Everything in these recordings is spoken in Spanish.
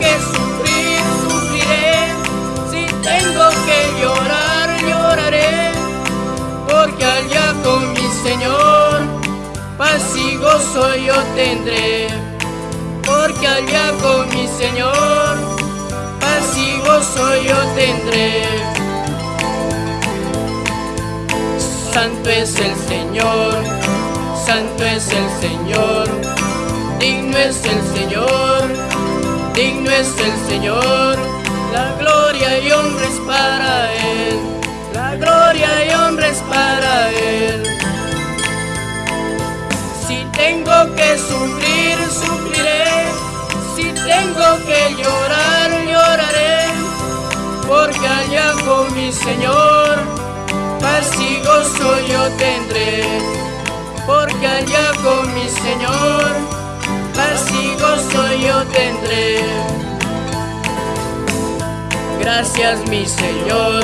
que sufrir, sufriré. Si tengo que llorar, lloraré. Porque allá con mi Señor, paz y gozo yo tendré. Porque allá con mi Señor, paz y gozo yo tendré. Santo es el Señor, santo es el Señor, digno es el Señor, es el Señor, la gloria y honra para Él, la gloria y honra para Él. Si tengo que sufrir, sufriré, si tengo que llorar, lloraré, porque allá con mi Señor, paz y gozo yo tendré, porque allá con mi Señor, paz y gozo yo tendré. Gracias mi Señor,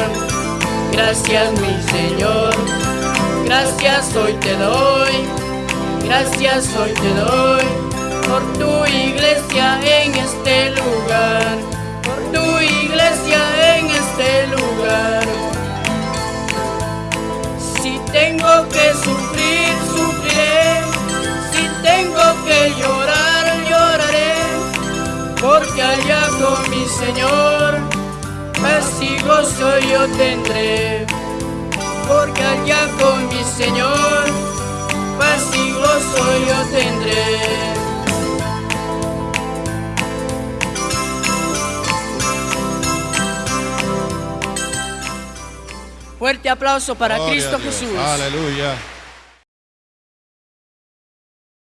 gracias mi Señor, gracias hoy te doy, gracias hoy te doy, por tu iglesia en este lugar, por tu iglesia en este lugar. Si tengo que sufrir, sufriré. Si tengo que llorar, lloraré. Porque allá con mi Señor, paz y gozo yo tendré. Porque allá con mi Señor, paz y gozo yo tendré. Fuerte aplauso para Gloria Cristo. Jesús. Aleluya.